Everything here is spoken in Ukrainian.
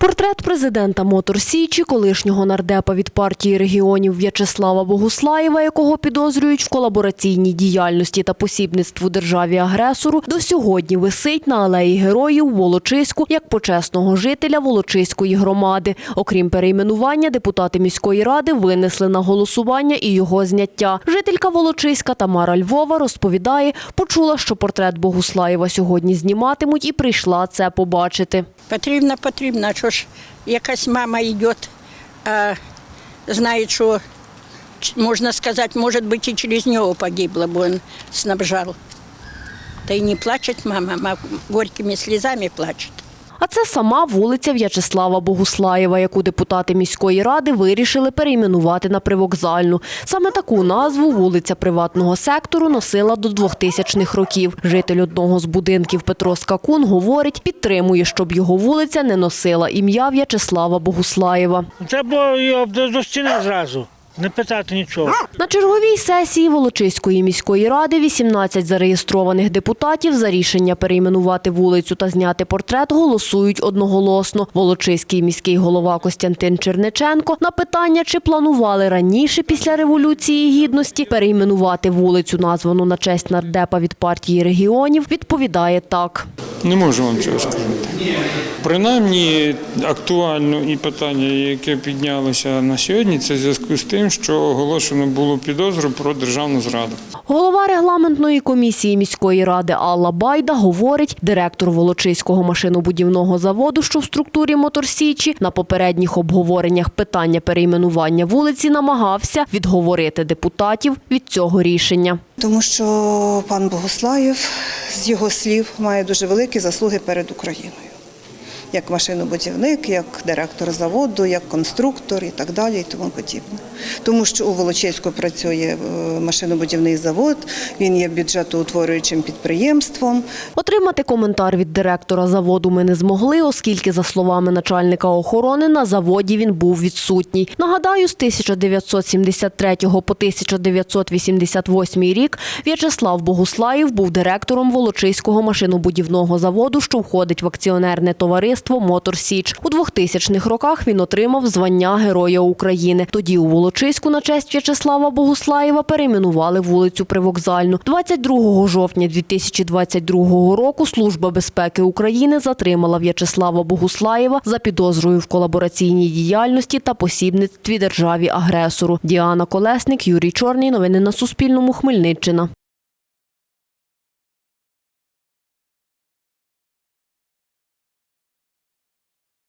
Портрет президента Мотор Січі, колишнього нардепа від партії регіонів В'ячеслава Богуслаєва, якого підозрюють в колабораційній діяльності та посібництву державі-агресору, до сьогодні висить на алеї героїв Волочиську як почесного жителя Волочиської громади. Окрім перейменування, депутати міської ради винесли на голосування і його зняття. Жителька Волочиська Тамара Львова розповідає, почула, що портрет Богуслаєва сьогодні зніматимуть, і прийшла це побачити. Потрібно, потрібно. Що ж, якась мама йде, а знає, що, можна сказати, може бути, і через нього погибло, бо він снабжав. Та й не плаче мама, мама горькими слізами плаче. А це сама вулиця В'ячеслава Богуслаєва, яку депутати міської ради вирішили перейменувати на привокзальну. Саме таку назву вулиця приватного сектору носила до 2000-х років. Житель одного з будинків Петро Скакун говорить, підтримує, щоб його вулиця не носила ім'я В'ячеслава Богуслаєва. Його до, до стіни зразу, не питати нічого. На черговій сесії Волочиської міської ради 18 зареєстрованих депутатів за рішення перейменувати вулицю та зняти портрет голосують одноголосно. Волочиський міський голова Костянтин Черниченко на питання, чи планували раніше після Революції Гідності перейменувати вулицю, названу на честь нардепа від партії регіонів, відповідає так. Не можу вам цього сказати. Принаймні актуально і питання, яке піднялося на сьогодні, це в зв'язку з тим, що оголошено було підозру про державну зраду. Голова регламентної комісії міської ради Алла Байда говорить, директор Волочиського машинобудівного заводу, що в структурі Моторсічі, на попередніх обговореннях питання перейменування вулиці намагався відговорити депутатів від цього рішення. Тому що пан Богослаєв, з його слів, має дуже великі заслуги перед Україною. Як машинобудівник, як директор заводу, як конструктор і так далі, і тому подібне. Тому що у Волочиську працює е, машинобудівний завод, він є бюджетоутворюючим підприємством. Отримати коментар від директора заводу ми не змогли, оскільки, за словами начальника охорони, на заводі він був відсутній. Нагадаю, з 1973 по 1988 рік В'ячеслав Богуслаєв був директором Волочиського машинобудівного заводу, що входить в акціонерне товариство Мотор Січ. У 2000-х роках він отримав звання Героя України. Тоді у Волочиську на честь В'ячеслава Богуслаєва перейменували вулицю Привокзальну. 22 жовтня 2022 року Служба безпеки України затримала В'ячеслава Богуслаєва за підозрою в колабораційній діяльності та посібництві державі агресору. Діана Колесник, Юрій Чорний. Новини на Суспільному. Хмельниччина.